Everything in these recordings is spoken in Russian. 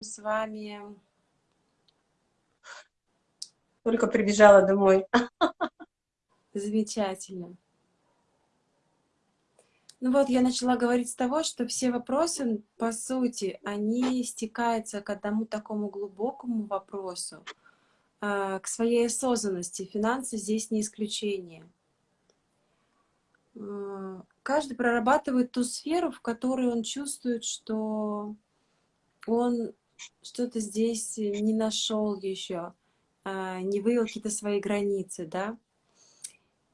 с вами... Только прибежала домой. Замечательно. Ну вот, я начала говорить с того, что все вопросы, по сути, они стекаются к одному такому глубокому вопросу, а, к своей осознанности. Финансы здесь не исключение. А, каждый прорабатывает ту сферу, в которой он чувствует, что он что-то здесь не нашел еще, а, не вывел какие-то свои границы, да.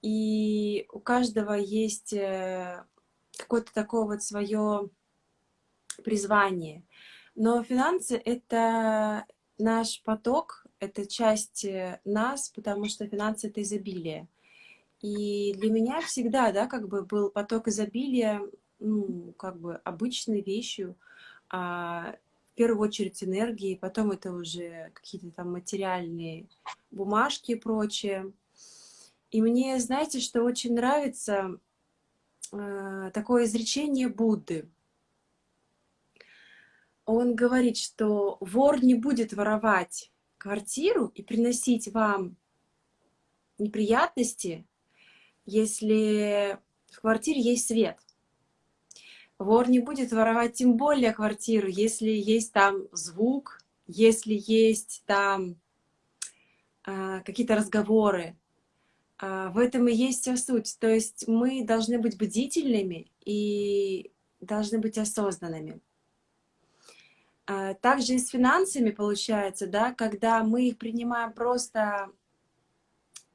И у каждого есть э, какое-то такое вот свое призвание. Но финансы — это наш поток, это часть э, нас, потому что финансы — это изобилие. И для меня всегда, да, как бы был поток изобилия, ну, как бы обычной вещью, а, в первую очередь энергии, потом это уже какие-то там материальные бумажки и прочее. И мне, знаете, что очень нравится, Э, такое изречение Будды. Он говорит, что вор не будет воровать квартиру и приносить вам неприятности, если в квартире есть свет. Вор не будет воровать тем более квартиру, если есть там звук, если есть там э, какие-то разговоры, а, в этом и есть вся суть. То есть мы должны быть бдительными и должны быть осознанными. А, также и с финансами получается, да, когда мы их принимаем просто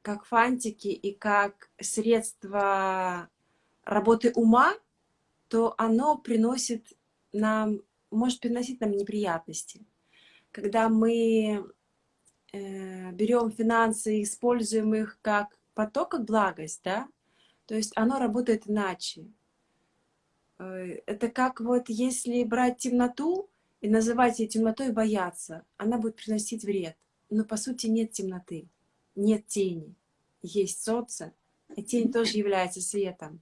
как фантики и как средство работы ума, то оно приносит нам, может приносить нам неприятности. Когда мы э, берем финансы и используем их как поток как благость, да, то есть оно работает иначе. Э, это как вот если брать темноту и называть ее темнотой бояться, она будет приносить вред. Но по сути нет темноты, нет тени. Есть солнце, и тень тоже является светом.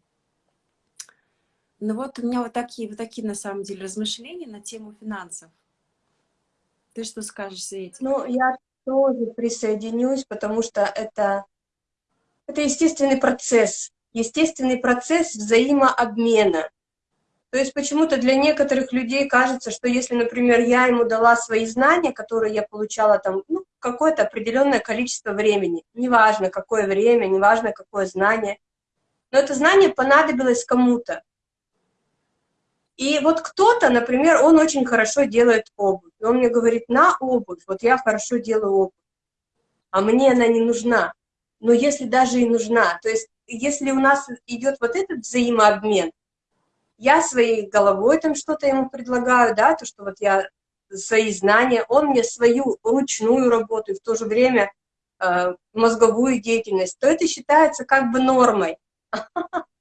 Ну вот у меня вот такие, вот такие на самом деле размышления на тему финансов. Ты что скажешь, Свете? Ну, я тоже присоединюсь, потому что это это естественный процесс, естественный процесс взаимообмена. То есть почему-то для некоторых людей кажется, что если, например, я ему дала свои знания, которые я получала там, ну, какое-то определенное количество времени, неважно какое время, неважно какое знание, но это знание понадобилось кому-то. И вот кто-то, например, он очень хорошо делает обувь, он мне говорит, на обувь, вот я хорошо делаю обувь, а мне она не нужна но если даже и нужна, то есть если у нас идет вот этот взаимообмен, я своей головой там что-то ему предлагаю, да, то, что вот я свои знания, он мне свою ручную работу и в то же время э, мозговую деятельность, то это считается как бы нормой.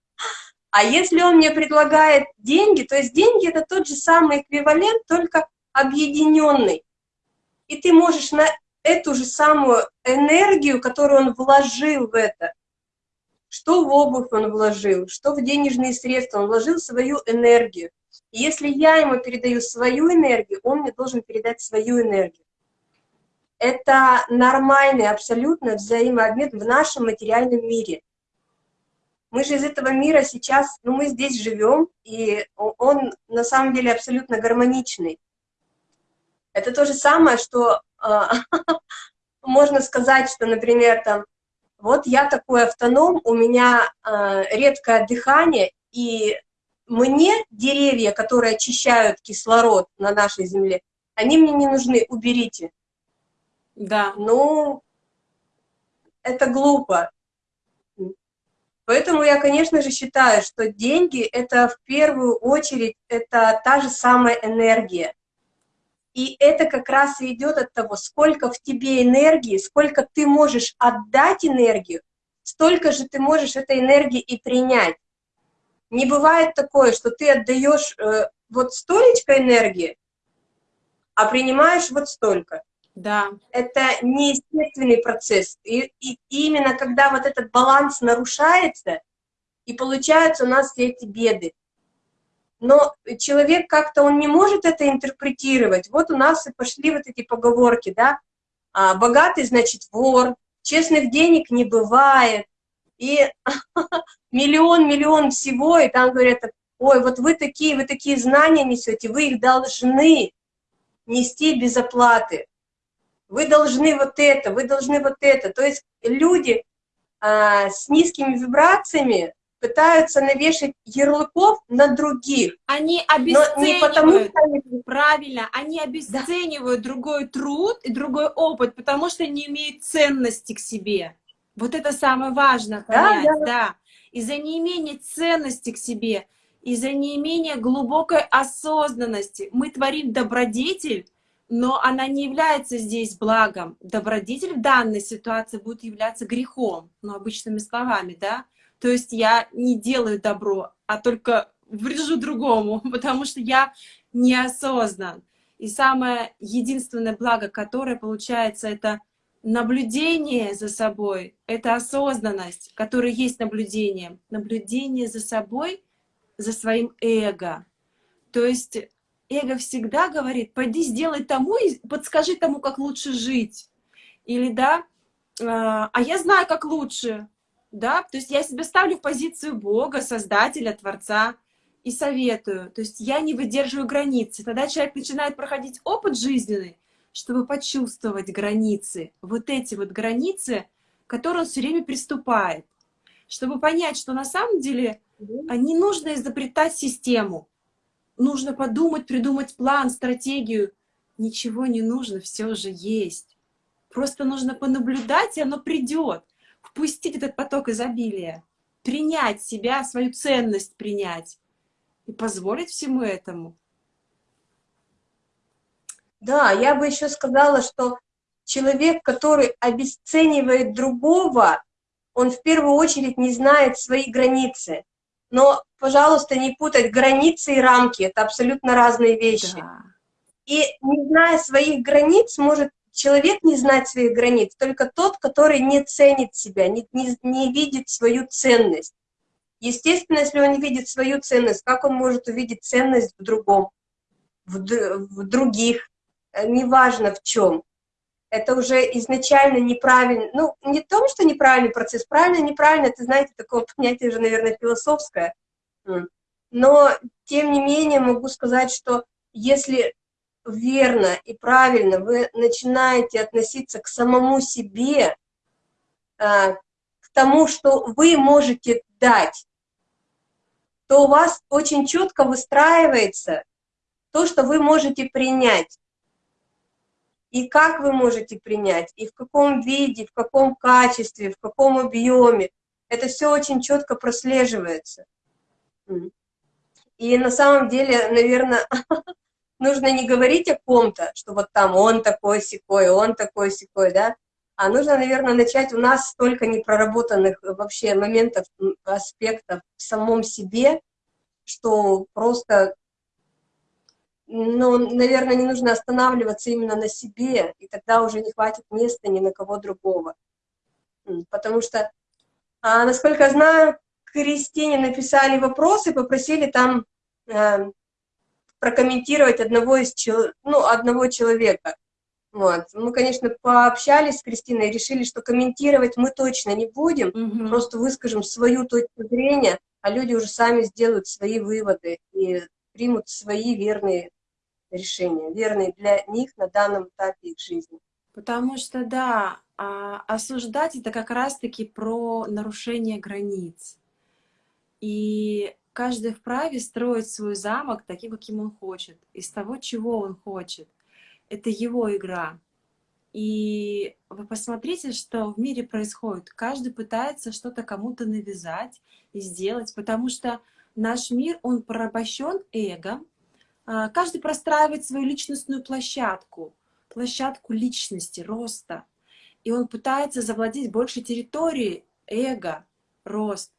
А если он мне предлагает деньги, то есть деньги это тот же самый эквивалент, только объединенный. И ты можешь на эту же самую энергию, которую он вложил в это. Что в обувь он вложил, что в денежные средства, он вложил свою энергию. И если я ему передаю свою энергию, он мне должен передать свою энергию. Это нормальный абсолютно взаимообмен в нашем материальном мире. Мы же из этого мира сейчас, ну мы здесь живем, и он на самом деле абсолютно гармоничный. Это то же самое, что а, можно сказать, что, например, там, вот я такой автоном, у меня э, редкое дыхание, и мне деревья, которые очищают кислород на нашей земле, они мне не нужны, уберите. Да. Ну, это глупо. Поэтому я, конечно же, считаю, что деньги — это в первую очередь, это та же самая энергия. И это как раз и идет от того, сколько в тебе энергии, сколько ты можешь отдать энергию, столько же ты можешь этой энергии и принять. Не бывает такое, что ты отдаешь э, вот столечко энергии, а принимаешь вот столько. Да. Это неестественный процесс. И, и именно когда вот этот баланс нарушается, и получаются у нас все эти беды. но человек как-то, он не может это интерпретировать. Вот у нас и пошли вот эти поговорки, да, а, богатый, значит, вор, честных денег не бывает, и миллион-миллион всего, и там говорят, ой, вот вы такие, вы такие знания несете, вы их должны нести без оплаты. Вы должны вот это, вы должны вот это. То есть люди а, с низкими вибрациями пытаются навешать ярлыков на других. Они обесценивают, потому, что... правильно, они обесценивают да. другой труд и другой опыт, потому что не имеют ценности к себе. Вот это самое важное понять, да. да. да. Из-за неимения ценности к себе, из-за неимения глубокой осознанности мы творим добродетель, но она не является здесь благом. Добродетель в данной ситуации будет являться грехом, ну, обычными словами, да. То есть я не делаю добро, а только врежу другому, потому что я неосознан. И самое единственное благо, которое получается, это наблюдение за собой, это осознанность, которая есть наблюдение. Наблюдение за собой, за своим эго. То есть эго всегда говорит, пойди сделай тому и подскажи тому, как лучше жить. Или да, а, а я знаю, как лучше да, то есть я себя ставлю в позицию Бога, Создателя, Творца и советую, то есть я не выдерживаю границы. Тогда человек начинает проходить опыт жизненный, чтобы почувствовать границы, вот эти вот границы, которые он все время приступает, чтобы понять, что на самом деле не нужно изобретать систему, нужно подумать, придумать план, стратегию. Ничего не нужно, все уже есть. Просто нужно понаблюдать, и оно придет впустить этот поток изобилия, принять себя, свою ценность принять и позволить всему этому. Да, я бы еще сказала, что человек, который обесценивает другого, он в первую очередь не знает свои границы. Но, пожалуйста, не путать границы и рамки, это абсолютно разные вещи. Да. И не зная своих границ, может человек не знать своих границ, только тот, который не ценит себя, не, не, не видит свою ценность. Естественно, если он не видит свою ценность, как он может увидеть ценность в другом, в, в других, э, неважно в чем. Это уже изначально неправильно, ну, не в том, что неправильный процесс, правильно, неправильно, это, знаете, такое понятие уже, наверное, философское. Но, тем не менее, могу сказать, что если верно и правильно вы начинаете относиться к самому себе, а, к тому, что вы можете дать, то у вас очень четко выстраивается то, что вы можете принять. И как вы можете принять, и в каком виде, в каком качестве, в каком объеме. Это все очень четко прослеживается. И на самом деле, наверное, нужно не говорить о ком-то, что вот там он такой секой, он такой секой, да, а нужно, наверное, начать, у нас столько непроработанных вообще моментов, аспектов в самом себе, что просто, ну, наверное, не нужно останавливаться именно на себе, и тогда уже не хватит места ни на кого другого. Потому что, а, насколько я знаю, Кристине написали вопросы, попросили там э, прокомментировать одного, из, ну, одного человека. Вот. Мы, конечно, пообщались с Кристиной и решили, что комментировать мы точно не будем, угу. просто выскажем свою точку зрения, а люди уже сами сделают свои выводы и примут свои верные решения, верные для них на данном этапе их жизни. Потому что, да, а, осуждать это как раз-таки про нарушение границ. И Каждый вправе строить свой замок таким, каким он хочет, из того, чего он хочет. Это его игра. И вы посмотрите, что в мире происходит. Каждый пытается что-то кому-то навязать и сделать, потому что наш мир, он порабощен эго. А, каждый простраивает свою личностную площадку, площадку личности, роста. И он пытается завладеть большей территорией эго, рост.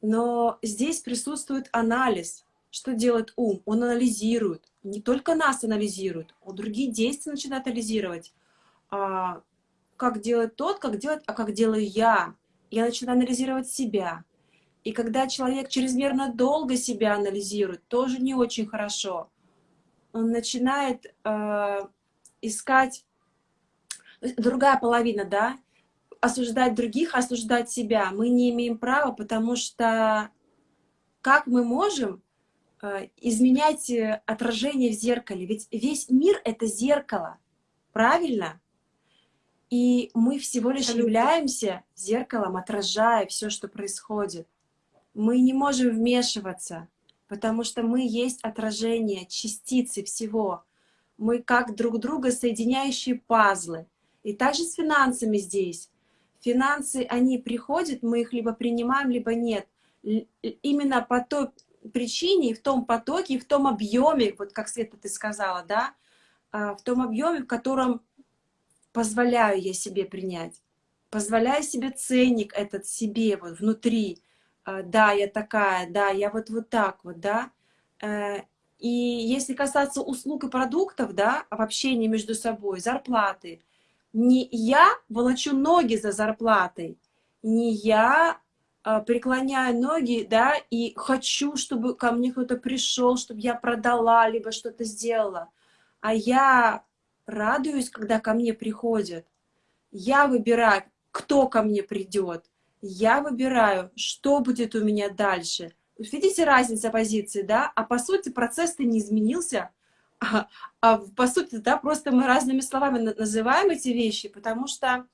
Но здесь присутствует анализ. Что делает ум? Он анализирует. Не только нас анализирует, он другие действия начинает анализировать. А, как делает тот, как делает, а как делаю я. Я начинаю анализировать себя. И когда человек чрезмерно долго себя анализирует, тоже не очень хорошо. Он начинает э, искать другая половина, да, осуждать других, осуждать себя. Мы не имеем права, потому что как мы можем э, изменять э, отражение в зеркале? Ведь весь мир — это зеркало, правильно? И мы всего лишь являемся зеркалом, отражая все, что происходит. Мы не можем вмешиваться, потому что мы есть отражение, частицы всего. Мы как друг друга соединяющие пазлы. И также с финансами здесь. Финансы, они приходят, мы их либо принимаем, либо нет. Именно по той причине, в том потоке, в том объеме, вот как Света ты сказала, да, а, в том объеме, в котором позволяю я себе принять, позволяю себе ценник этот себе вот внутри, да, я такая, да, я вот вот так вот, да. Э, и если касаться услуг и продуктов, да, в общении между собой, зарплаты, не я волочу ноги за зарплатой, не я а, преклоняю ноги, да, и хочу, чтобы ко мне кто-то пришел, чтобы я продала, либо что-то сделала, а я радуюсь, когда ко мне приходят. Я выбираю, кто ко мне придет. Я выбираю, что будет у меня дальше. Видите разница позиции, да? А по сути процесс-то не изменился. А, а по сути, да, просто мы разными словами называем эти вещи, потому что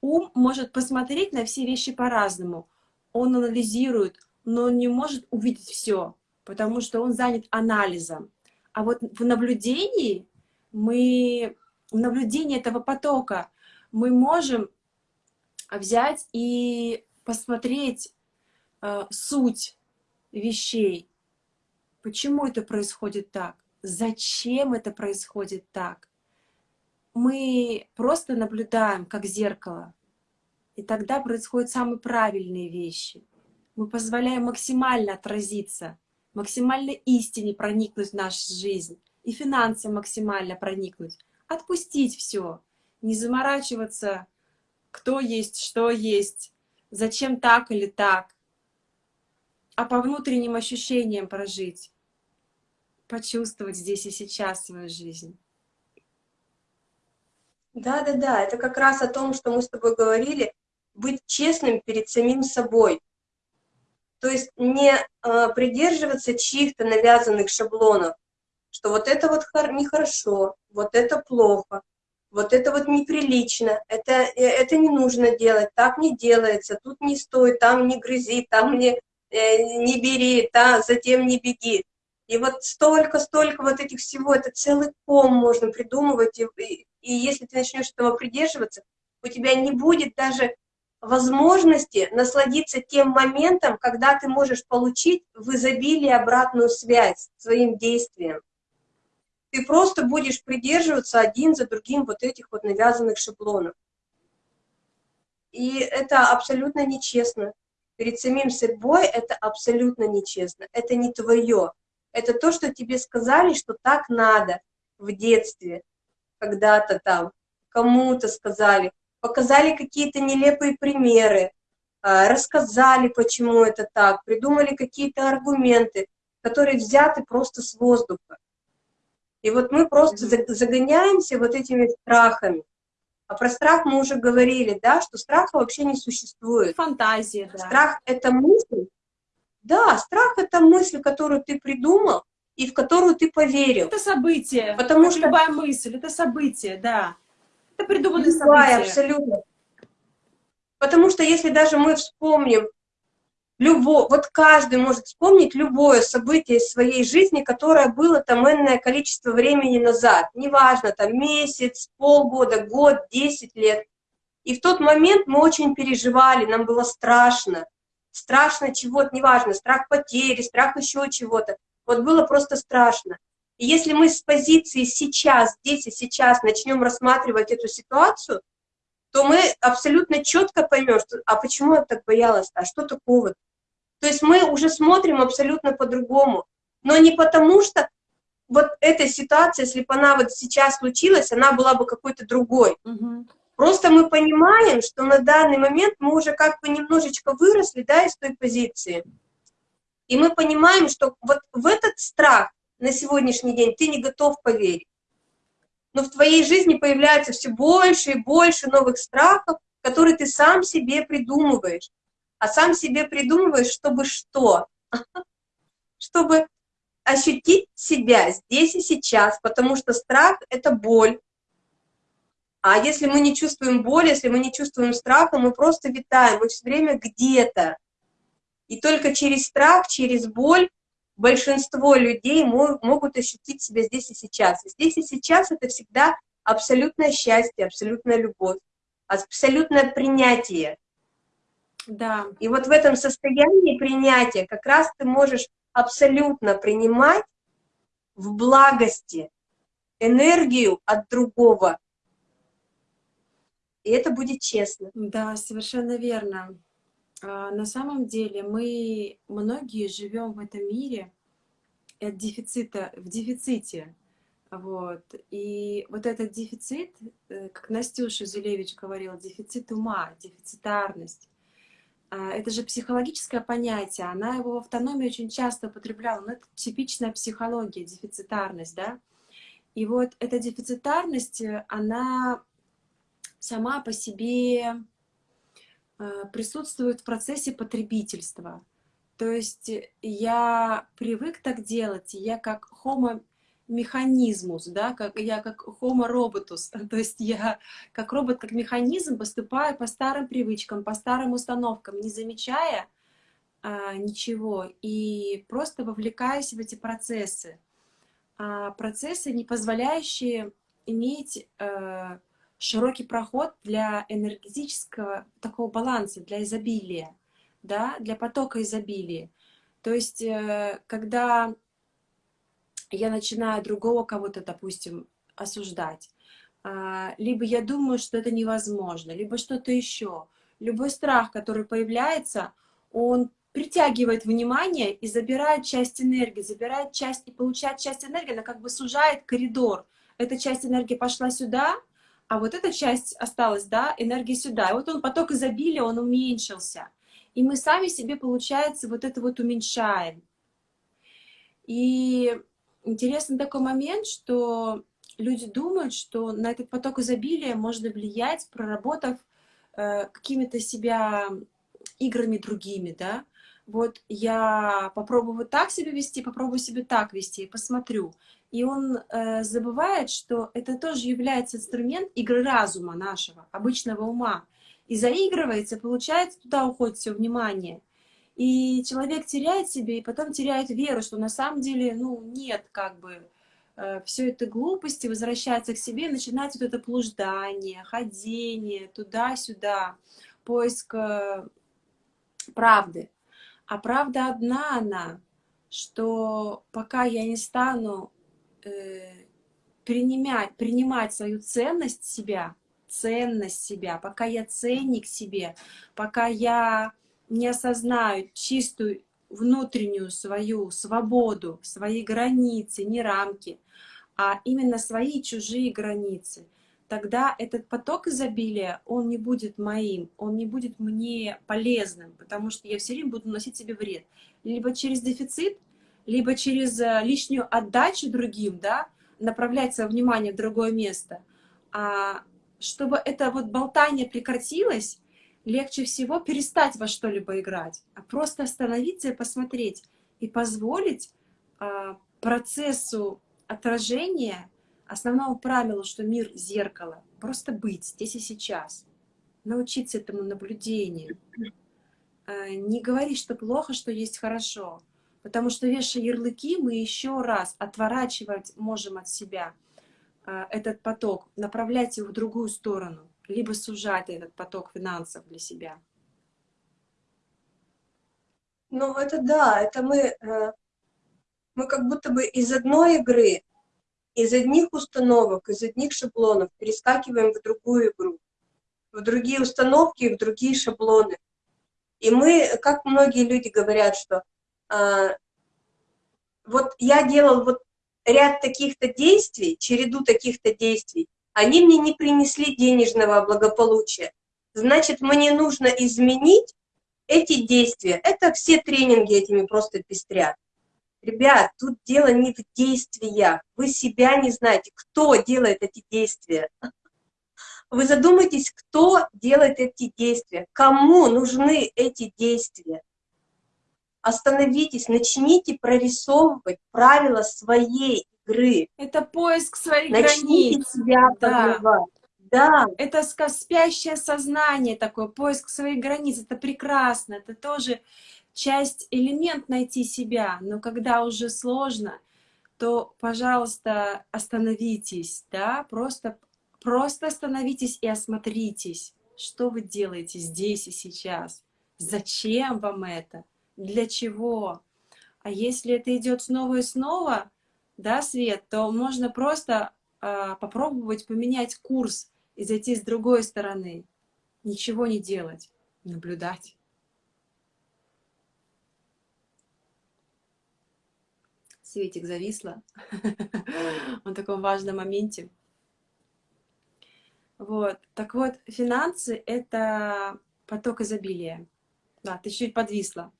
ум может посмотреть на все вещи по-разному. Он анализирует, но он не может увидеть все, потому что он занят анализом. А вот в наблюдении мы, в наблюдении этого потока мы можем взять и посмотреть э, суть вещей. Почему это происходит так? Зачем это происходит так? Мы просто наблюдаем, как зеркало. И тогда происходят самые правильные вещи. Мы позволяем максимально отразиться, максимально истине проникнуть в нашу жизнь и финансы максимально проникнуть, отпустить все, не заморачиваться, кто есть, что есть, зачем так или так, а по внутренним ощущениям прожить, почувствовать здесь и сейчас свою жизнь. Да-да-да, это как раз о том, что мы с тобой говорили, быть честным перед самим собой. То есть не э, придерживаться чьих-то навязанных шаблонов, что вот это вот нехорошо, вот это плохо, вот это вот неприлично, это, э, это не нужно делать, так не делается, тут не стой, там не грызи, там не, э, не бери, да, затем не беги. И вот столько, столько вот этих всего, это целый ком можно придумывать, и, и, и если ты начнешь этого придерживаться, у тебя не будет даже возможности насладиться тем моментом, когда ты можешь получить в изобилии обратную связь своим действием ты просто будешь придерживаться один за другим вот этих вот навязанных шаблонов. И это абсолютно нечестно. Перед самим собой это абсолютно нечестно. Это не твое. Это то, что тебе сказали, что так надо в детстве, когда-то там, кому-то сказали, показали какие-то нелепые примеры, а, рассказали, почему это так, придумали какие-то аргументы, которые взяты просто с воздуха. И вот мы просто загоняемся вот этими страхами. А про страх мы уже говорили, да, что страха вообще не существует. Фантазия, да. Страх — это мысль. Да, страх — это мысль, которую ты придумал и в которую ты поверил. Это событие, потому что любая мысль, это событие, да. Это придуманное любая, событие. абсолютно. Потому что если даже мы вспомним любо, вот каждый может вспомнить любое событие из своей жизни, которое было там энное количество времени назад. Неважно, там месяц, полгода, год, десять лет. И в тот момент мы очень переживали, нам было страшно. Страшно чего-то, неважно, страх потери, страх еще чего-то. Вот было просто страшно. И если мы с позиции сейчас, здесь и сейчас начнем рассматривать эту ситуацию, то мы абсолютно четко поймем, что, а почему я так боялась, а что такого? То есть мы уже смотрим абсолютно по-другому. Но не потому что вот эта ситуация, если бы она вот сейчас случилась, она была бы какой-то другой. Угу. Просто мы понимаем, что на данный момент мы уже как бы немножечко выросли, да, из той позиции. И мы понимаем, что вот в этот страх на сегодняшний день ты не готов поверить. Но в твоей жизни появляется все больше и больше новых страхов, которые ты сам себе придумываешь. А сам себе придумываешь, чтобы что? Чтобы ощутить себя здесь и сейчас, потому что страх — это боль. А если мы не чувствуем боли, если мы не чувствуем страха, мы просто витаем, мы все время где-то. И только через страх, через боль большинство людей могут ощутить себя здесь и сейчас. И здесь и сейчас это всегда абсолютное счастье, абсолютная любовь, абсолютное принятие. Да. И вот в этом состоянии принятия как раз ты можешь абсолютно принимать в благости энергию от другого. И это будет честно. Да, совершенно верно. А, на самом деле мы многие живем в этом мире от дефицита, в дефиците. Вот. И вот этот дефицит, э, как Настюша Зулевич говорила, дефицит ума, дефицитарность, это же психологическое понятие, она его в автономии очень часто употребляла, но это типичная психология, дефицитарность, да. И вот эта дефицитарность, э, она сама по себе Э, присутствует в процессе потребительства. То есть я привык так делать, я как homo механизмус, да, как я как homo robotus, то есть я как робот, как механизм поступаю по старым привычкам, по старым установкам, не замечая а, ничего и просто вовлекаюсь в эти процессы. А, процессы, не позволяющие иметь а, широкий проход для энергетического такого баланса, для изобилия, да, для потока изобилия. То есть, э, когда я начинаю другого кого-то, допустим, осуждать, а, либо я думаю, что это невозможно, либо что-то еще. Любой страх, который появляется, он притягивает внимание и забирает часть энергии, забирает часть и получает часть энергии, она как бы сужает коридор. Эта часть энергии пошла сюда, а вот эта часть осталась, да, энергия сюда. И вот он, поток изобилия, он уменьшился. И мы сами себе, получается, вот это вот уменьшаем. И интересный такой момент, что люди думают, что на этот поток изобилия можно влиять, проработав э, какими-то себя играми другими, да. Вот я попробую так себя вести, попробую себе так вести, посмотрю и он э, забывает, что это тоже является инструмент игры разума нашего, обычного ума. И заигрывается, получается, туда уходит все внимание. И человек теряет себе, и потом теряет веру, что на самом деле, ну, нет, как бы, э, все это глупости, возвращается к себе, начинается вот это блуждание, ходение туда-сюда, поиск э, правды. А правда одна она, что пока я не стану э, принимать, принимать свою ценность себя, ценность себя, пока я ценник себе, пока я не осознаю чистую внутреннюю свою свободу, свои границы, не рамки, а именно свои чужие границы, тогда этот поток изобилия, он не будет моим, он не будет мне полезным, потому что я все время буду носить себе вред. Либо через дефицит, либо через э, лишнюю отдачу другим, да, направлять свое внимание в другое место. А чтобы это вот болтание прекратилось, легче всего перестать во что-либо играть, а просто остановиться и посмотреть, и позволить а, процессу отражения основному правилу, что мир — зеркало, просто быть здесь и сейчас, научиться этому наблюдению, а, не говорить, что плохо, что есть хорошо — Потому что, вешая ярлыки, мы еще раз отворачивать можем от себя а, этот поток, направлять его в другую сторону, либо сужать этот поток финансов для себя. Ну, это да, это мы, э, мы как будто бы из одной игры, из одних установок, из одних шаблонов перескакиваем в другую игру, в другие установки, в другие шаблоны. И мы, как многие люди говорят, что а, вот я делал вот ряд таких-то действий, череду таких-то действий, они мне не принесли денежного благополучия. Значит, мне нужно изменить эти действия. Это все тренинги этими просто пестрят. Ребят, тут дело не в действиях. Вы себя не знаете, кто делает эти действия. Вы задумайтесь, кто делает эти действия, кому нужны эти действия. Остановитесь, начните прорисовывать правила своей игры. Это поиск своих начните границ. себя да. Да. Это спящее сознание такое, поиск своих границ. Это прекрасно, это тоже часть, элемент найти себя, но когда уже сложно, то, пожалуйста, остановитесь, да, просто, просто остановитесь и осмотритесь, что вы делаете здесь и сейчас, зачем вам это, для чего. А если это идет снова и снова, да, Свет, то можно просто э, попробовать поменять курс и зайти с другой стороны, ничего не делать, наблюдать. Светик зависла в таком важном моменте. Вот. Так вот, финансы — это поток изобилия. Да, ты чуть подвисла.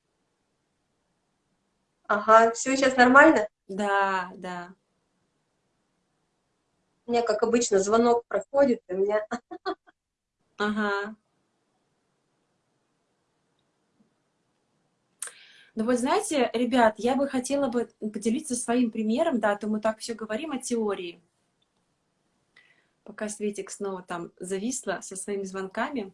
Ага, все сейчас нормально? Да, да. У меня, как обычно, звонок проходит, и у меня... Ага. Ну вот знаете, ребят, я бы хотела бы поделиться своим примером, да, а то мы так все говорим о теории. Пока Светик снова там зависла со своими звонками.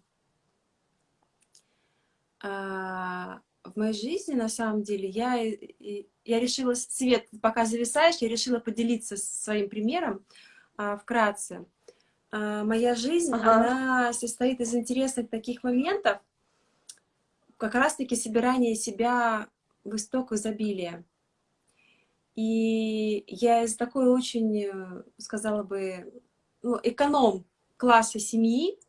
А, в моей жизни, на самом деле, я, я решила, Свет, пока зависаешь, я решила поделиться своим примером а, вкратце. А, моя жизнь, ага. она состоит из интересных таких моментов, как раз-таки собирание себя в исток изобилия. И я из такой очень, э, сказала бы, ну, эконом класса семьи,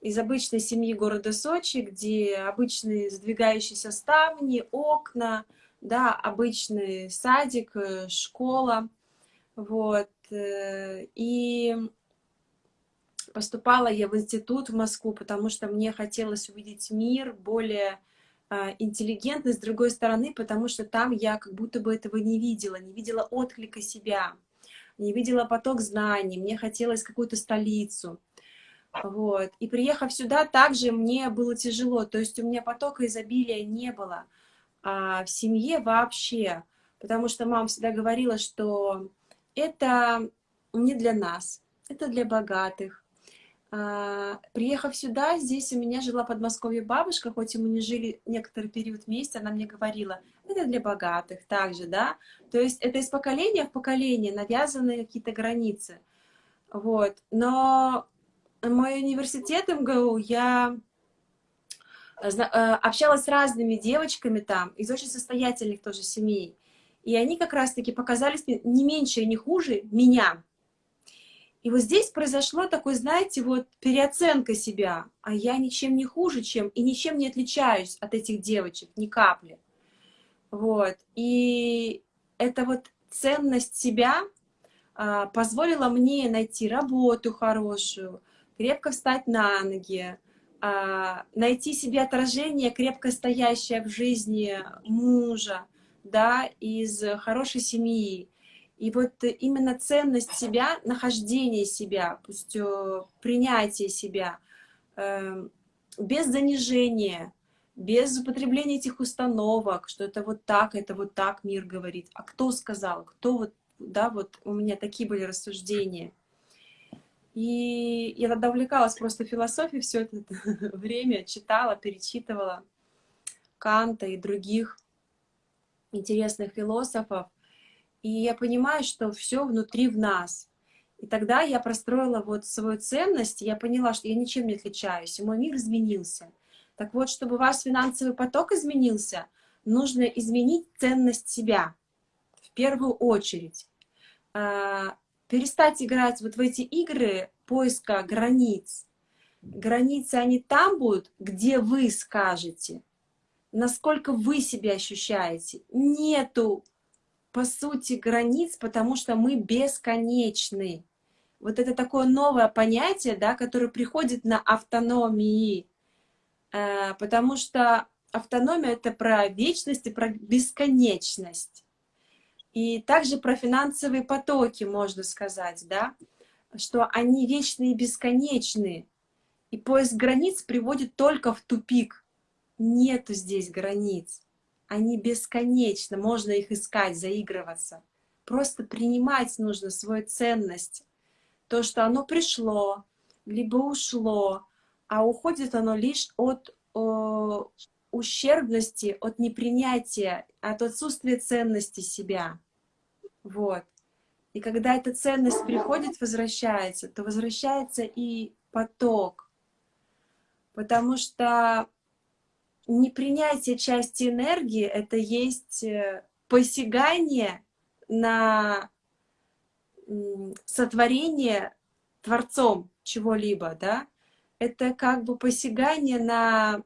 из обычной семьи города Сочи, где обычные сдвигающиеся ставни, окна, да, обычный садик, э, школа, вот, э, и поступала я в институт в Москву, потому что мне хотелось увидеть мир более а, интеллигентный, с другой стороны, потому что там я как будто бы этого не видела, не видела отклика себя, не видела поток знаний, мне хотелось какую-то столицу. Вот. И приехав сюда, также мне было тяжело, то есть у меня потока изобилия не было а в семье вообще, потому что мама всегда говорила, что это не для нас, это для богатых, а, приехав сюда, здесь у меня жила в Подмосковье бабушка, хоть и мы не жили некоторый период вместе, она мне говорила, это для богатых также, да, то есть это из поколения в поколение навязаны какие-то границы, вот, но мой университет МГУ, я общалась с разными девочками там, из очень состоятельных тоже семей, и они как раз-таки показались не меньше и не хуже меня, и вот здесь произошло такое, знаете, вот переоценка себя, а я ничем не хуже, чем, и ничем не отличаюсь от этих девочек, ни капли. Вот, и эта вот ценность себя а, позволила мне найти работу хорошую, крепко встать на ноги, найти себе отражение, крепко стоящее в жизни мужа, да, из хорошей семьи, и вот именно ценность себя, нахождение себя, пусть э, принятие себя, эм, без занижения, без употребления этих установок, что это вот так, это вот так мир говорит. А кто сказал? Кто вот, да, вот у меня такие были рассуждения. И я тогда увлекалась просто философией все это время, читала, перечитывала Канта и других интересных философов. И я понимаю, что все внутри в нас. И тогда я простроила вот свою ценность, я поняла, что я ничем не отличаюсь, и мой мир изменился. Так вот, чтобы ваш финансовый поток изменился, нужно изменить ценность себя в первую очередь. Перестать играть вот в эти игры поиска границ. Границы, они там будут, где вы скажете, насколько вы себя ощущаете. Нету по сути, границ, потому что мы бесконечны. вот это такое новое понятие, да, которое приходит на автономии, э, потому что автономия — это про вечность и про бесконечность. И также про финансовые потоки можно сказать, да, что они вечные и бесконечные. И поиск границ приводит только в тупик. Нету здесь границ. Они бесконечны, можно их искать, заигрываться. Просто принимать нужно свою ценность. То, что оно пришло, либо ушло, а уходит оно лишь от о, ущербности, от непринятия, от отсутствия ценности себя. Вот. И когда эта ценность приходит, возвращается, то возвращается и поток. Потому что непринятие части энергии — это есть э, посягание на сотворение Творцом чего-либо, да, это как бы посягание на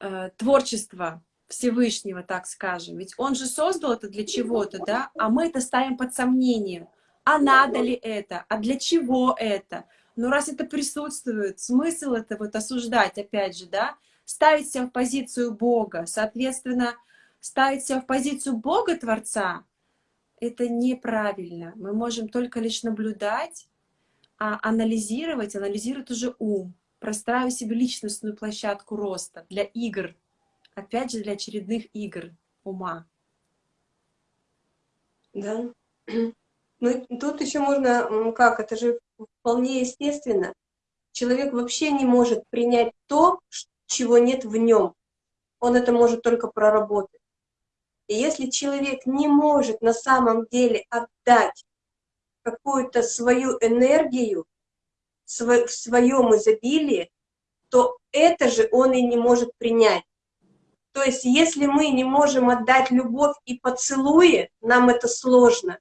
э, творчество Всевышнего, так скажем. Ведь он же создал это для чего-то, да, а мы это ставим под сомнение. А надо ли это? А для чего это? Но раз это присутствует, смысл это вот осуждать, опять же, да, ставить себя в позицию Бога, соответственно, ставить себя в позицию Бога-творца, это неправильно. Мы можем только лишь наблюдать, а анализировать, анализировать уже ум, простраивать себе личностную площадку роста для игр, опять же, для очередных игр ума. Да. Ну, тут еще можно, как, это же вполне естественно. Человек вообще не может принять то, чего нет в нем. Он это может только проработать. И если человек не может на самом деле отдать какую-то свою энергию в своем изобилии, то это же он и не может принять. То есть если мы не можем отдать любовь и поцелуи, нам это сложно,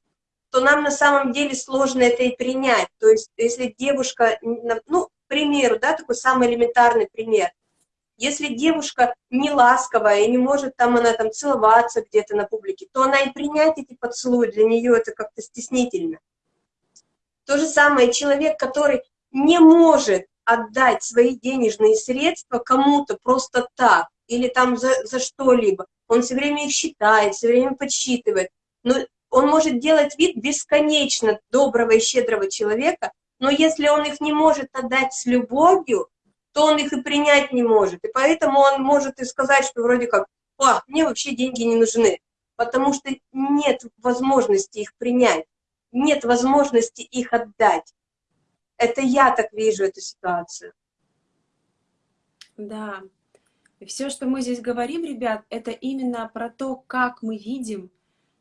то нам на самом деле сложно это и принять. То есть если девушка, ну, к примеру, да, такой самый элементарный пример – если девушка не ласковая и не может там она там целоваться где-то на публике, то она и принять эти поцелуи для нее это как-то стеснительно. То же самое человек, который не может отдать свои денежные средства кому-то просто так, или там за, за что-либо, он все время их считает, все время подсчитывает, но он может делать вид бесконечно доброго и щедрого человека, но если он их не может отдать с любовью, то он их и принять не может. И поэтому он может и сказать, что вроде как, а, мне вообще деньги не нужны, потому что нет возможности их принять, нет возможности их отдать. Это я так вижу эту ситуацию. Да. Все, что мы здесь говорим, ребят, это именно про то, как мы видим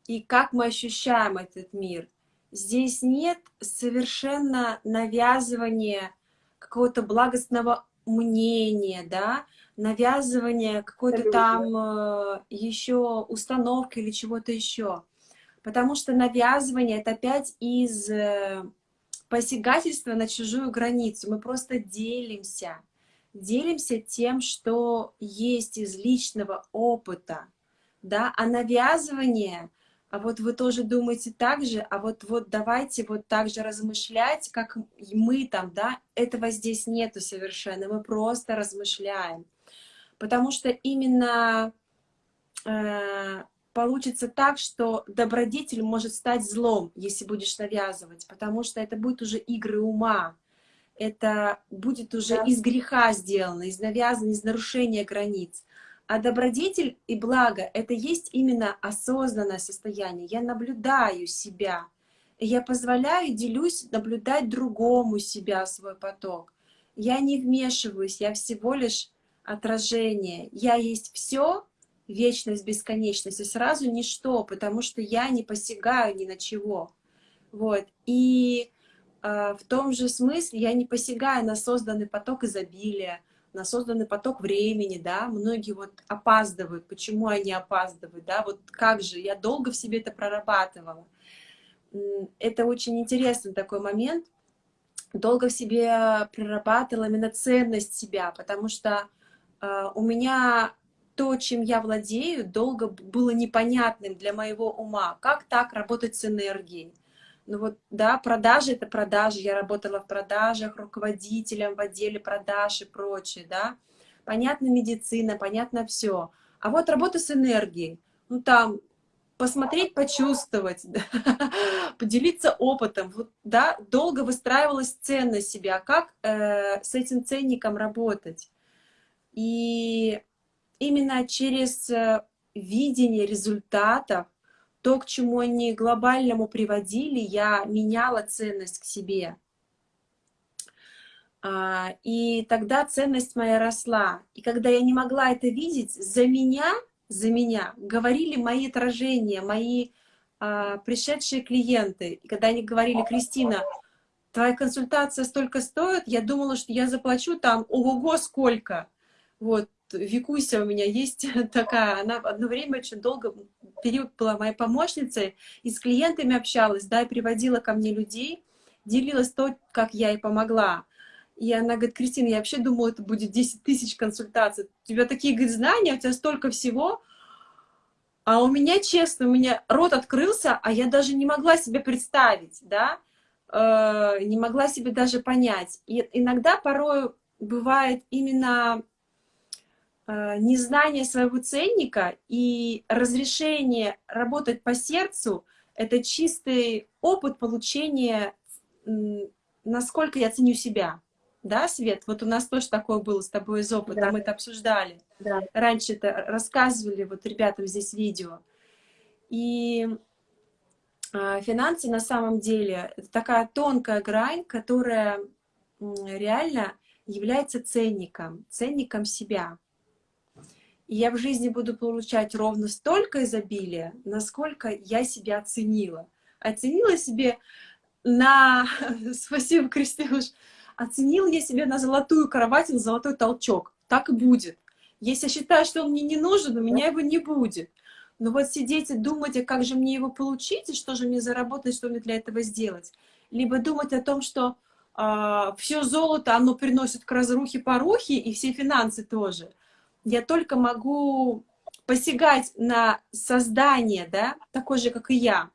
и как мы ощущаем этот мир. Здесь нет совершенно навязывания какого-то благостного мнение, да, навязывание какой-то там э, еще установки или чего-то еще. Потому что навязывание — это опять из э, посягательства на чужую границу. Мы просто делимся. Делимся тем, что есть из личного опыта. Да? А навязывание а вот вы тоже думаете так же, а вот, вот давайте вот так же размышлять, как мы там, да, этого здесь нету совершенно, мы просто размышляем. Потому что именно э, получится так, что добродетель может стать злом, если будешь навязывать, потому что это будет уже игры ума, это будет уже да. из греха сделано, из навязанного, из нарушения границ. А добродетель и благо — это есть именно осознанное состояние. Я наблюдаю себя, я позволяю, делюсь, наблюдать другому себя, свой поток. Я не вмешиваюсь, я всего лишь отражение. Я есть все, вечность, бесконечность, и сразу ничто, потому что я не посягаю ни на чего. Вот. И в том же смысле я не посягаю на созданный поток изобилия, на созданный поток времени, да, многие вот опаздывают, почему они опаздывают, да, вот как же, я долго в себе это прорабатывала. Это очень интересный такой момент, долго в себе прорабатывала именно ценность себя, потому что э, у меня то, чем я владею, долго было непонятным для моего ума, как так работать с энергией, Ну вот, да, продажи — это продажи. Я работала в продажах, руководителем в отделе продаж и прочее, да. Понятно медицина, понятно все. А вот работа с энергией. Ну там посмотреть, почувствовать, да, поделиться опытом. Вот, да, долго выстраивалась ценность себя, как э, с этим ценником работать. И именно через э, видение результатов, то, к чему они глобальному приводили, я меняла ценность к себе. А, и тогда ценность моя росла. И когда я не могла это видеть, за меня за меня, говорили мои отражения, мои а, пришедшие клиенты. И когда они говорили, Кристина, твоя консультация столько стоит, я думала, что я заплачу там, ого-го, сколько. Вот, Викуся у меня есть такая, она одно время очень долго, период была моей помощницей, и с клиентами общалась, да, и приводила ко мне людей, делилась то, как я ей помогла. И она говорит, Кристина, я вообще думала, это будет 10 тысяч консультаций. У тебя такие, говорит, знания, у тебя столько всего. А у меня, честно, у меня рот открылся, а я даже не могла себе представить, да, э, не могла себе даже понять. И иногда порой бывает именно незнание своего ценника и разрешение работать по сердцу — это чистый опыт получения, насколько я ценю себя да, Свет? Вот у нас тоже такое было с тобой из опыта, да. мы это обсуждали. Да. Раньше это рассказывали вот ребятам здесь видео. И э, финансы на самом деле это такая тонкая грань, которая реально является ценником, ценником себя. И я в жизни буду получать ровно столько изобилия, насколько я себя оценила. Оценила себе на... Спасибо, Кристинуш Оценил я себя на золотую кровать, на золотой толчок. Так и будет. Если я считаю, что он мне не нужен, у меня его не будет. Но вот сидеть и думать, а как же мне его получить, и что же мне заработать, что мне для этого сделать. Либо думать о том, что э, а, все золото, оно приносит к разрухе порухи, и все финансы тоже. Я только могу посягать на создание, да, такой же, как и я,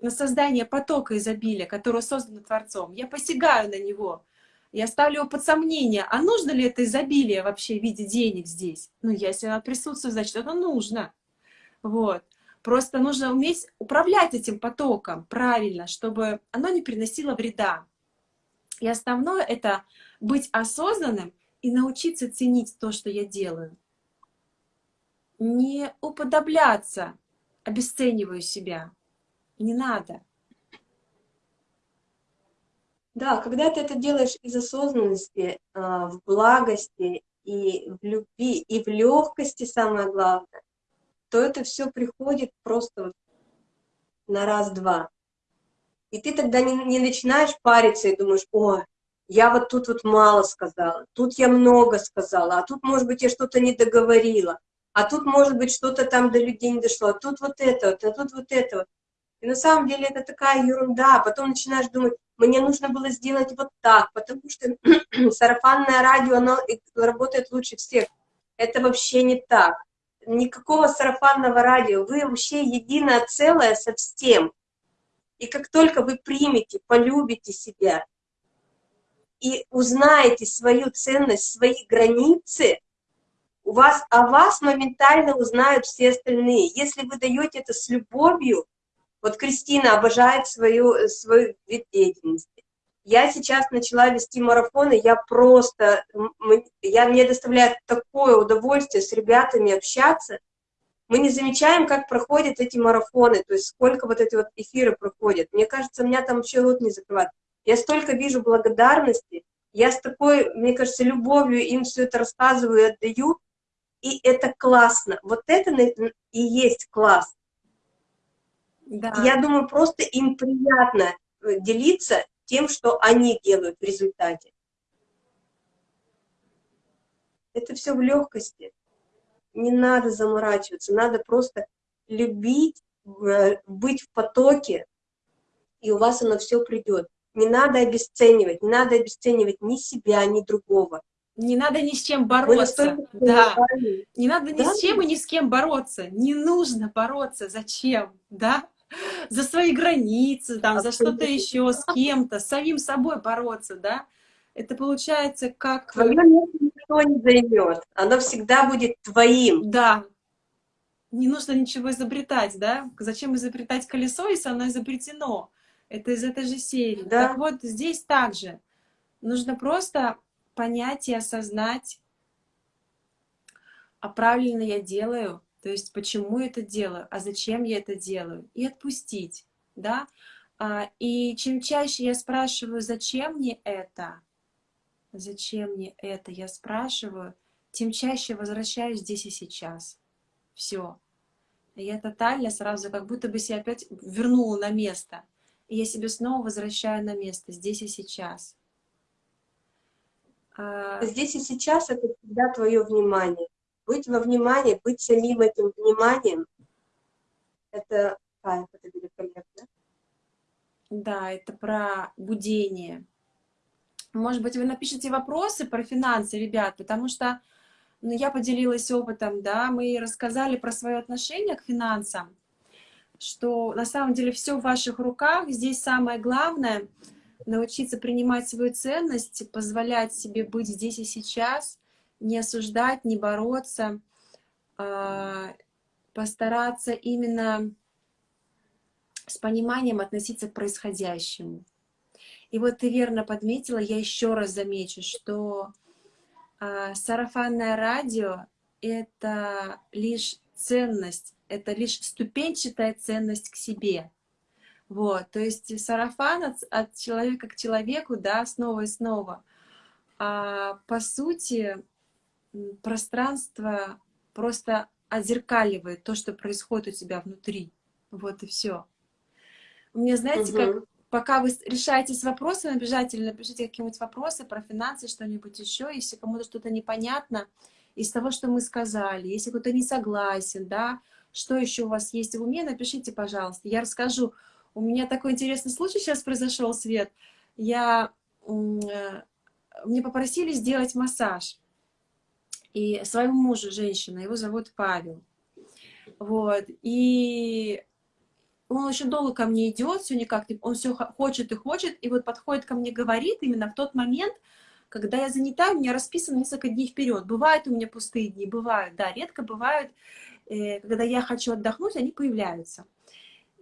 на создание потока изобилия, которое создано Творцом. Я посягаю на него, я ставлю его под сомнение, а нужно ли это изобилие вообще в виде денег здесь? Ну, если оно присутствует, значит, это нужно. Вот. Просто нужно уметь управлять этим потоком правильно, чтобы оно не приносило вреда. И основное — это быть осознанным и научиться ценить то, что я делаю. Не уподобляться, обесцениваю себя. Не надо. Да, когда ты это делаешь из осознанности, а, в благости и в любви, и в легкости, самое главное, то это все приходит просто на раз-два. И ты тогда не, не начинаешь париться и думаешь, о, я вот тут вот мало сказала, тут я много сказала, а тут, может быть, я что-то не договорила, а тут, может быть, что-то там до людей не дошло, а тут вот это вот, а тут вот это вот. И на самом деле это такая ерунда. Потом начинаешь думать, мне нужно было сделать вот так, потому что сарафанное радио, оно работает лучше всех. Это вообще не так. Никакого сарафанного радио. Вы вообще единое целое со всем. И как только вы примете, полюбите себя и узнаете свою ценность, свои границы, у вас, о вас моментально узнают все остальные. Если вы даете это с любовью, вот Кристина обожает свою, свой вид деятельности. Я сейчас начала вести марафоны, я просто, я, мне доставляет такое удовольствие с ребятами общаться. Мы не замечаем, как проходят эти марафоны, то есть сколько вот эти вот эфиры проходят. Мне кажется, меня там вообще рот не закрывает. Я столько вижу благодарности, я с такой, мне кажется, любовью им все это рассказываю и отдаю, и это классно. Вот это и есть класс. Да. Я думаю, просто им приятно э, делиться тем, что они делают в результате. Это все в легкости. Не надо заморачиваться, надо просто любить, э, быть в потоке, и у вас оно все придет. Не надо обесценивать, не надо обесценивать ни себя, ни другого. Не надо ни с чем бороться. Да. Не надо ни да? с чем и ни с кем бороться. Не нужно бороться. Зачем? Да? за свои границы, там, за что-то еще, с кем-то, с самим собой бороться, да, это получается как... Твое место никто не займет, оно всегда будет твоим. Да, не нужно ничего изобретать, да? Зачем изобретать колесо, если оно изобретено? Это из этой же серии. Да. Так вот, здесь также нужно просто понять и осознать, а правильно я делаю, то есть почему я это делаю, а зачем я это делаю, и отпустить, да? А, и чем чаще я спрашиваю, зачем мне это, зачем мне это, я спрашиваю, тем чаще возвращаюсь здесь и сейчас. Все. Я тотально сразу как будто бы себя опять вернула на место. И я себе снова возвращаю на место, здесь и сейчас. А, здесь и сейчас это всегда твое внимание. Быть во внимании, быть самим этим вниманием, это кайф, это великолепно. Да, это про будение. Может быть, вы напишите вопросы про финансы, ребят, потому что ну, я поделилась опытом, да, мы рассказали про свое отношение к финансам, что на самом деле все в ваших руках, здесь самое главное — научиться принимать свою ценность, позволять себе быть здесь и сейчас, не осуждать, не бороться, а, постараться именно с пониманием относиться к происходящему. И вот ты верно подметила, я еще раз замечу, что а, сарафанное радио — это лишь ценность, это лишь ступенчатая ценность к себе. Вот, то есть сарафан от, от человека к человеку, да, снова и снова. А по сути, пространство просто отзеркаливает то, что происходит у тебя внутри. Вот и все. У меня, знаете, угу. как пока вы решаетесь с вопросами, обязательно напишите какие-нибудь вопросы про финансы, что-нибудь еще, если кому-то что-то непонятно из того, что мы сказали, если кто-то не согласен, да, что еще у вас есть в уме, напишите, пожалуйста. Я расскажу. У меня такой интересный случай сейчас произошел, Свет. Я, э, мне попросили сделать массаж. И своему мужу, женщина, его зовут Павел. Вот. И он очень долго ко мне идет, все никак, он все хочет и хочет, и вот подходит ко мне, говорит именно в тот момент, когда я занята, у меня расписано несколько дней вперед. Бывают у меня пустые дни, бывают, да, редко бывают, когда я хочу отдохнуть, они появляются.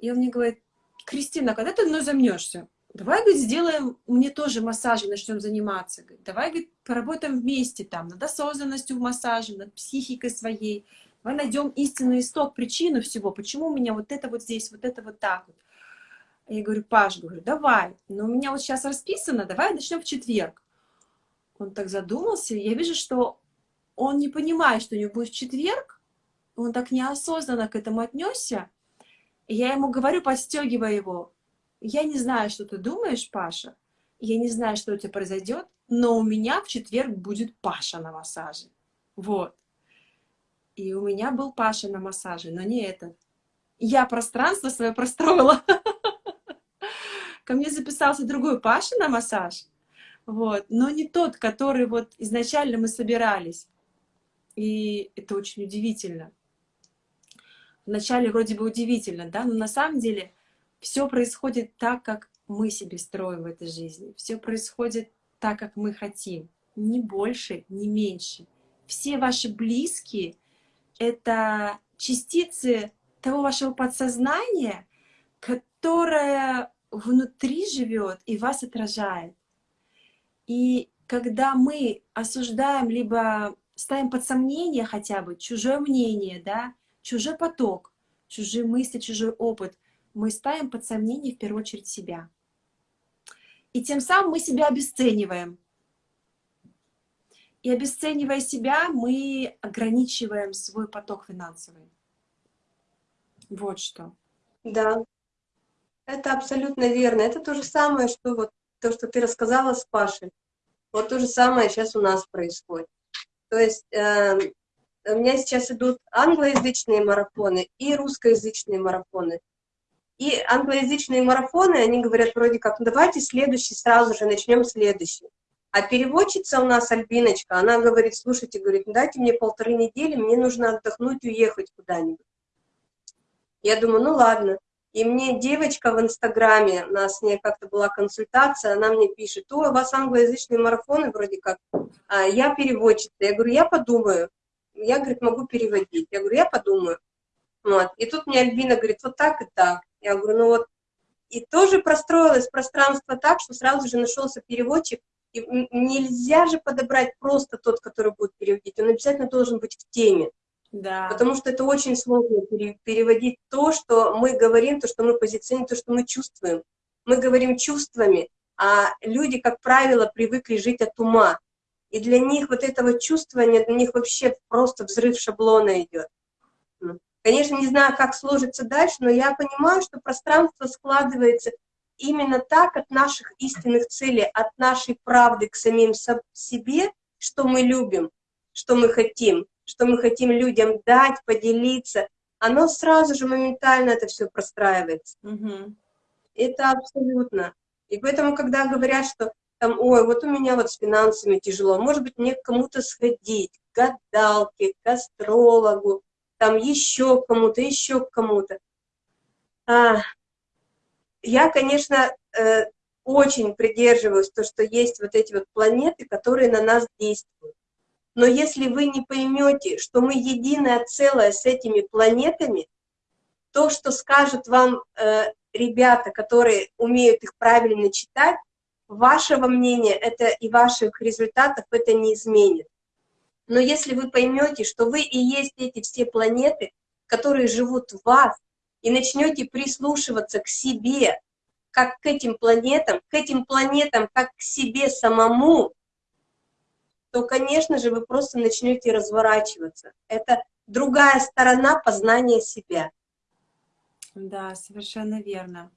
И он мне говорит, Кристина, когда ты мной замнешься? Давай, говорит, сделаем, мне тоже массажи начнем заниматься. Давай, говорит, поработаем вместе там, над осознанностью в массаже, над психикой своей, Давай найдем истинный исток, причину всего, почему у меня вот это вот здесь, вот это вот так вот. Я говорю, Паш, говорю, давай, но у меня вот сейчас расписано, давай начнем в четверг. Он так задумался, я вижу, что он не понимает, что у него будет в четверг, он так неосознанно к этому отнесся. Я ему говорю, подстегивая его, я не знаю, что ты думаешь, Паша, я не знаю, что у тебя произойдет, но у меня в четверг будет Паша на массаже. Вот. И у меня был Паша на массаже, но не этот. Я пространство свое простроила. Ко мне записался другой Паша на массаж. Вот. Но не тот, который вот изначально мы собирались. И это очень удивительно. Вначале вроде бы удивительно, да, но на самом деле все происходит так, как мы себе строим в этой жизни. Все происходит так, как мы хотим. Ни больше, ни меньше. Все ваши близкие это частицы того вашего подсознания, которое внутри живет и вас отражает. И когда мы осуждаем, либо ставим под сомнение хотя бы чужое мнение, да, чужой поток, чужие мысли, чужой опыт, мы ставим под сомнение в первую очередь себя. И тем самым мы себя обесцениваем. И обесценивая себя, мы ограничиваем свой поток финансовый. Вот что. Да, это абсолютно верно. Это то же самое, что вот то, что ты рассказала с Пашей. Вот то же самое сейчас у нас происходит. То есть э, у меня сейчас идут англоязычные марафоны и русскоязычные марафоны. И англоязычные марафоны, они говорят вроде как, ну давайте следующий сразу же, начнем следующий. А переводчица у нас, Альбиночка, она говорит, слушайте, говорит, дайте мне полторы недели, мне нужно отдохнуть, уехать куда-нибудь. Я думаю, ну ладно. И мне девочка в Инстаграме, у нас с ней как-то была консультация, она мне пишет, ой, у вас англоязычные марафоны вроде как, а я переводчица. Я говорю, я подумаю. Я, говорит, могу переводить. Я говорю, я подумаю. Вот. И тут мне Альбина говорит, вот так и так. Я говорю, ну вот. И тоже простроилось пространство так, что сразу же нашелся переводчик. И нельзя же подобрать просто тот, который будет переводить. Он обязательно должен быть в теме. Да. Потому что это очень сложно переводить то, что мы говорим, то, что мы позиционируем, то, что мы чувствуем. Мы говорим чувствами, а люди, как правило, привыкли жить от ума. И для них вот этого чувствования, для них вообще просто взрыв шаблона идет. Конечно, не знаю, как сложится дальше, но я понимаю, что пространство складывается именно так от наших истинных целей, от нашей правды к самим себе, что мы любим, что мы хотим что мы хотим людям дать, поделиться, оно сразу же моментально это все простраивается. Угу. Это абсолютно. И поэтому, когда говорят, что там, ой, вот у меня вот с финансами тяжело, может быть, мне к кому-то сходить, к гадалке, к астрологу, там еще к кому-то, еще к кому-то. А, я, конечно, э, очень придерживаюсь то, что есть вот эти вот планеты, которые на нас действуют. Но если вы не поймете, что мы единое целое с этими планетами, то, что скажут вам э, ребята, которые умеют их правильно читать, вашего мнения это и ваших результатов это не изменит. Но если вы поймете, что вы и есть эти все планеты, которые живут в вас, и начнете прислушиваться к себе, как к этим планетам, к этим планетам, как к себе самому, то, конечно же, вы просто начнете разворачиваться. Это другая сторона познания себя. Да, совершенно верно.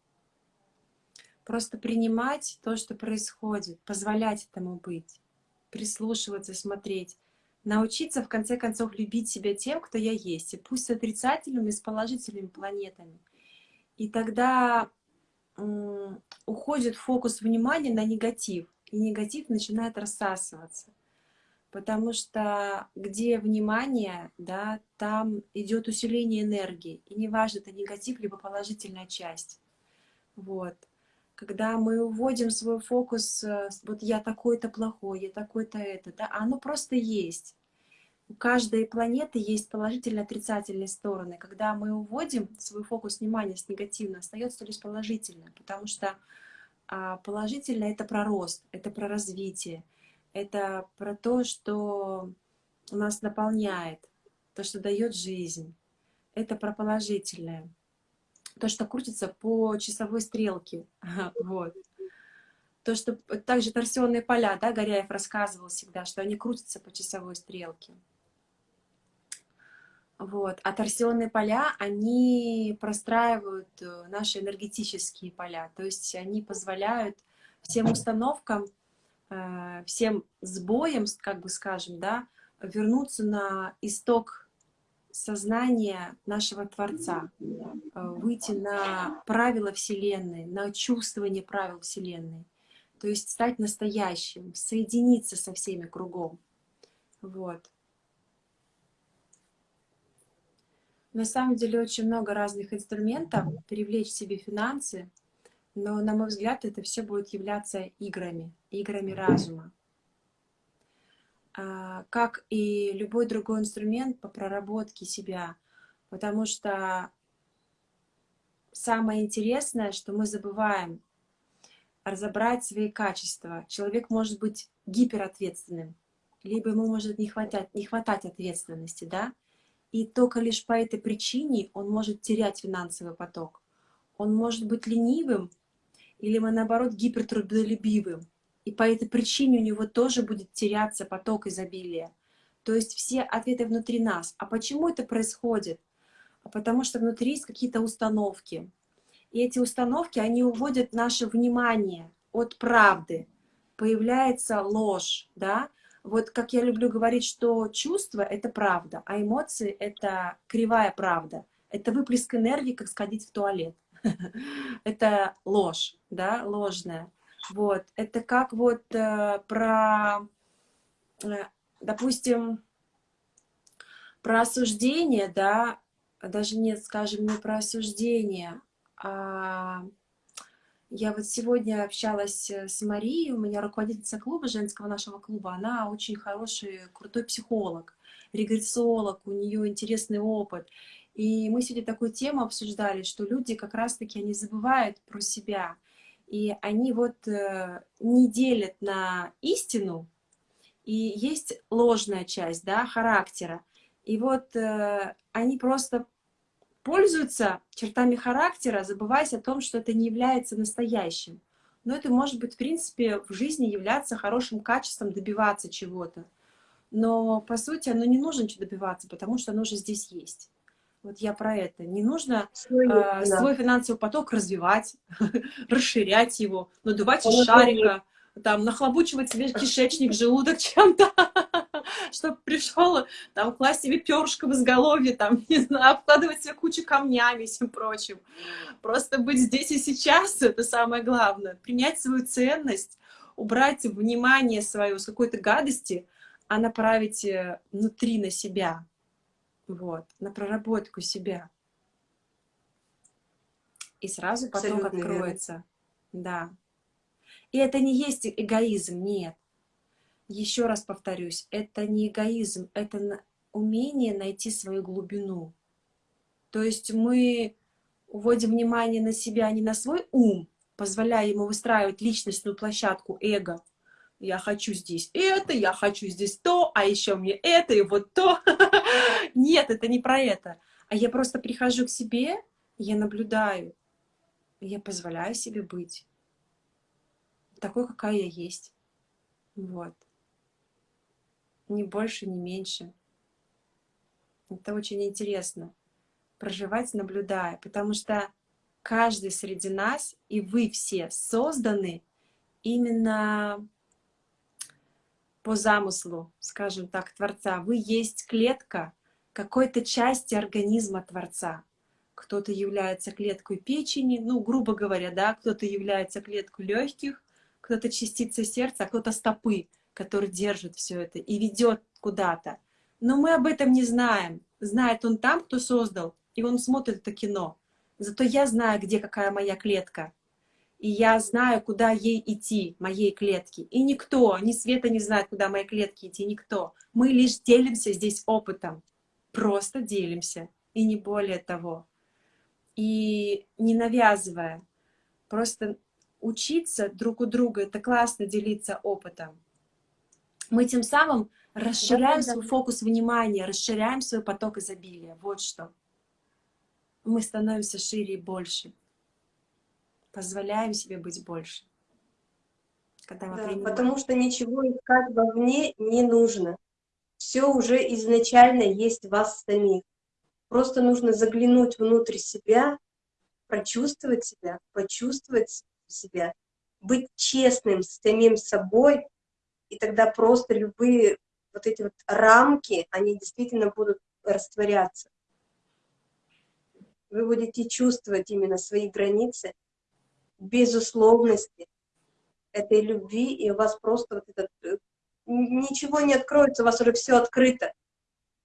Просто принимать то, что происходит, позволять этому быть, прислушиваться, смотреть, научиться, в конце концов, любить себя тем, кто я есть, и пусть с отрицательными, с положительными планетами. И тогда уходит фокус внимания на негатив, и негатив начинает рассасываться потому что где внимание, да, там идет усиление энергии, и неважно, это негатив, либо положительная часть. Вот. Когда мы уводим свой фокус, э, вот я такой-то плохой, я такой-то это, да, оно просто есть. У каждой планеты есть положительные отрицательные стороны. Когда мы уводим свой фокус внимания с негативного, остается лишь положительное, потому что а, положительное — это про рост, это про развитие, это про то, что нас наполняет, то, что дает жизнь. Это про положительное. То, что крутится по часовой стрелке. Вот. То, что также торсионные поля, да, Горяев рассказывал всегда, что они крутятся по часовой стрелке. Вот. А торсионные поля, они простраивают э, наши энергетические поля. То есть они позволяют всем установкам Э, всем сбоем, как бы скажем, да, вернуться на исток сознания нашего Творца, э, выйти на правила Вселенной, на чувствование правил Вселенной, то есть стать настоящим, соединиться со всеми кругом. Вот. На самом деле очень много разных инструментов привлечь себе финансы, но, на мой взгляд, это все будет являться играми, играми разума. А, как и любой другой инструмент по проработке себя. Потому что самое интересное, что мы забываем разобрать свои качества. Человек может быть гиперответственным, либо ему может не хватать, не хватать ответственности, да? И только лишь по этой причине он может терять финансовый поток. Он может быть ленивым, или мы, наоборот, гипертрудолюбивым. И по этой причине у него тоже будет теряться поток изобилия. То есть все ответы внутри нас. А почему это происходит? А потому что внутри есть какие-то установки. И эти установки, они уводят наше внимание от правды. Появляется ложь, да? Вот как я люблю говорить, что чувство — это правда, а эмоции — это кривая правда. Это выплеск энергии, как сходить в туалет. это ложь, да, ложная. Вот, это как вот э, про, э, допустим, про осуждение, да, даже нет, скажем, не про осуждение, А, я вот сегодня общалась с Марией, у меня руководительница клуба, женского нашего клуба, она очень хороший, крутой психолог, регрессолог, у нее интересный опыт. И мы сегодня такую тему обсуждали, что люди как раз-таки, они забывают про себя, и они вот э, не делят на истину, и есть ложная часть, да, характера. И вот э, они просто пользуются чертами характера, забываясь о том, что это не является настоящим. Но это может быть, в принципе, в жизни являться хорошим качеством, добиваться чего-то. Но, по сути, оно не нужно добиваться, потому что оно уже здесь есть. Вот я про это. Не нужно свой, э, свой финансовый поток развивать, расширять его, надувать из шарика, там, нахлобучивать себе кишечник, желудок чем-то, чтобы пришел, там, класть себе перышко в изголовье, там, не знаю, обкладывать себе кучу камнями и всем прочим. Просто быть здесь и сейчас — это самое главное. Принять свою ценность, убрать внимание свое с какой-то гадости, а направить э, внутри на себя, вот, на проработку себя. И сразу поток Абсолютно откроется. Верно. Да. И это не есть эгоизм, нет. Еще раз повторюсь, это не эгоизм, это умение найти свою глубину. То есть мы уводим внимание на себя, а не на свой ум, позволяя ему выстраивать личностную площадку эго. Я хочу здесь это, я хочу здесь то, а еще мне это и вот то. Нет, это не про это. А я просто прихожу к себе, я наблюдаю, я позволяю себе быть такой, какая я есть. Вот. Ни больше, ни меньше. Это очень интересно. Проживать, наблюдая. Потому что каждый среди нас, и вы все созданы именно по замыслу, скажем так, Творца. Вы есть клетка какой-то части организма Творца. Кто-то является клеткой печени, ну, грубо говоря, да, кто-то является клеткой легких, кто-то частица сердца, а кто-то стопы, который держит все это и ведет куда-то. Но мы об этом не знаем. Знает он там, кто создал, и он смотрит это кино. Зато я знаю, где какая моя клетка. И я знаю, куда ей идти, моей клетке. И никто, ни Света не знает, куда моей клетке идти, никто. Мы лишь делимся здесь опытом. Просто делимся. И не более того. И не навязывая. Просто учиться друг у друга, это классно делиться опытом. Мы тем самым расширяем да, да, свой фокус внимания, расширяем свой поток изобилия. Вот что. Мы становимся шире и больше. Позволяем себе быть больше. Когда да, потому что ничего искать вовне не нужно. Все уже изначально есть в вас самих. Просто нужно заглянуть внутрь себя, прочувствовать себя, почувствовать себя, быть честным с самим собой, и тогда просто любые вот эти вот рамки, они действительно будут растворяться. Вы будете чувствовать именно свои границы, безусловности этой любви, и у вас просто вот этот, э, ничего не откроется, у вас уже все открыто.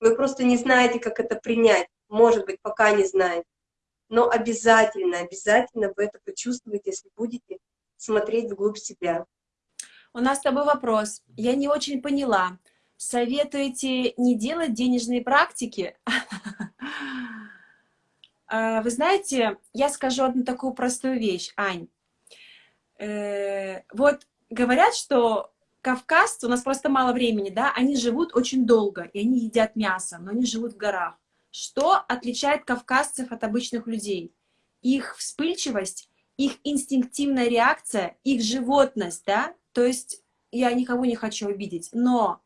Вы просто не знаете, как это принять, может быть, пока не знаете но обязательно, обязательно вы это почувствуете, если будете смотреть вглубь себя. У нас с тобой вопрос. Я не очень поняла. Советуете не делать денежные практики? А, вы знаете, я скажу одну такую простую вещь, Ань. Э, вот говорят, что кавказцы, у нас просто мало времени, да, они живут очень долго, и они едят мясо, но они живут в горах. Что отличает кавказцев от обычных людей? Их вспыльчивость, их инстинктивная реакция, их животность, да? То есть я никого не хочу обидеть, но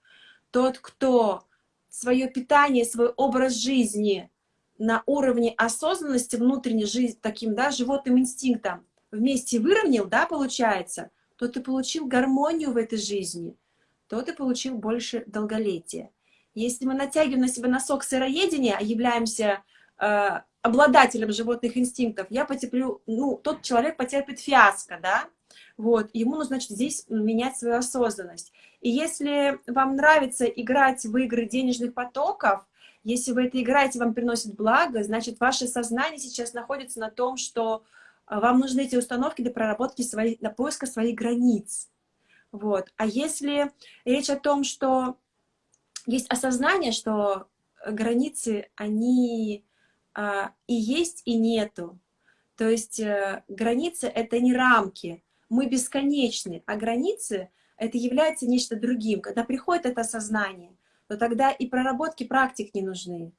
тот, кто свое питание, свой образ жизни на уровне осознанности внутренней жизни, таким, да, животным инстинктом вместе выровнял, да, получается, то ты получил гармонию в этой жизни, то ты получил больше долголетия. Если мы натягиваем на себя носок сыроедения, а являемся э, обладателем животных инстинктов, я потерплю, ну, тот человек потерпит фиаско, да, вот, ему нужно, значит, здесь менять свою осознанность. И если вам нравится играть в игры денежных потоков, Если вы это играете, вам приносит благо, значит, ваше сознание сейчас находится на том, что а, вам нужны эти установки для проработки своих, для поиска своих границ. Вот. А если речь о том, что есть осознание, что границы, они а, и есть, и нету. То есть а, границы — это не рамки, мы бесконечны, а границы — это является нечто другим. Когда приходит это осознание, то тогда и проработки практик не нужны.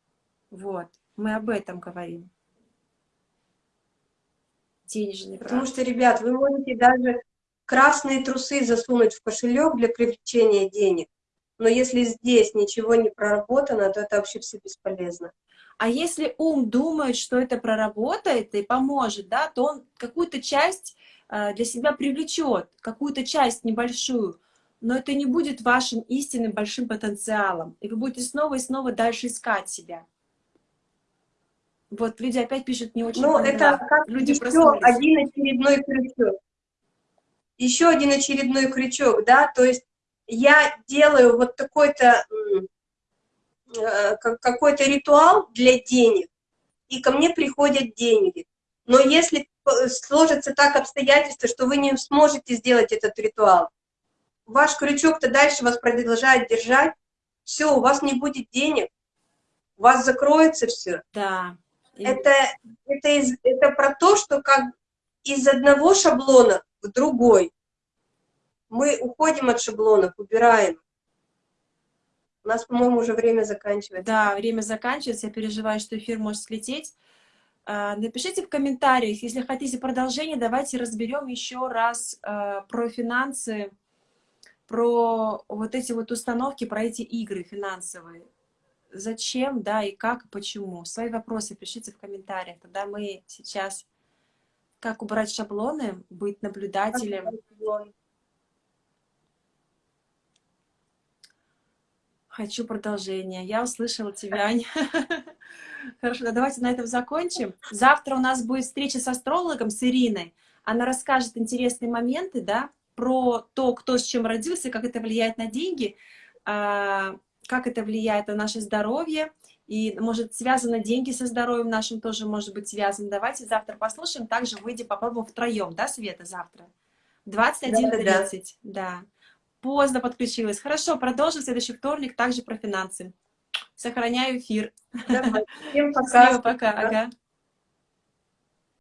Вот, мы об этом говорим. Денежные Потому практики. что, ребят, вы можете даже красные трусы засунуть в кошелек для привлечения денег, но если здесь ничего не проработано, то это вообще все бесполезно. А если ум думает, что это проработает и поможет, да, то он какую-то часть э, для себя привлечет, какую-то часть небольшую, но это не будет вашим истинным большим потенциалом. И вы будете снова и снова дальше искать себя. Вот люди опять пишут не очень. Ну, это как люди еще один очередной крючок. Еще один очередной крючок, да, то есть я делаю вот такой-то э, какой-то ритуал для денег, и ко мне приходят деньги. Но если сложится так обстоятельства, что вы не сможете сделать этот ритуал, ваш крючок-то дальше вас продолжает держать, все, у вас не будет денег, у вас закроется все. Да. Это, это, из, это про то, что как из одного шаблона в другой. Мы уходим от шаблонов, убираем. У нас, по-моему, уже время заканчивается. Да, время заканчивается. Я переживаю, что эфир может слететь. А, напишите в комментариях, если хотите продолжение, давайте разберем еще раз а, про финансы, про вот эти вот установки, про эти игры финансовые. Зачем, да, и как, и почему. Свои вопросы пишите в комментариях. Тогда мы сейчас... Как убрать шаблоны, быть наблюдателем. Хочу продолжение. Я услышала тебя, Аня. Хорошо, давайте на этом закончим. Завтра у нас будет встреча с астрологом, с Ириной. Она расскажет интересные моменты, да, про то, кто с чем родился, как это влияет на деньги, а, как это влияет на наше здоровье, и, может, связаны деньги со здоровьем нашим тоже может быть связано. Давайте завтра послушаем, также выйдем, попробуем втроем, да, Света, завтра? 21.30, да, да. да. Поздно подключилась. Хорошо, продолжим в следующий вторник, также про финансы. Сохраняю эфир. Давай. Всем пока. Всем пока. Ага.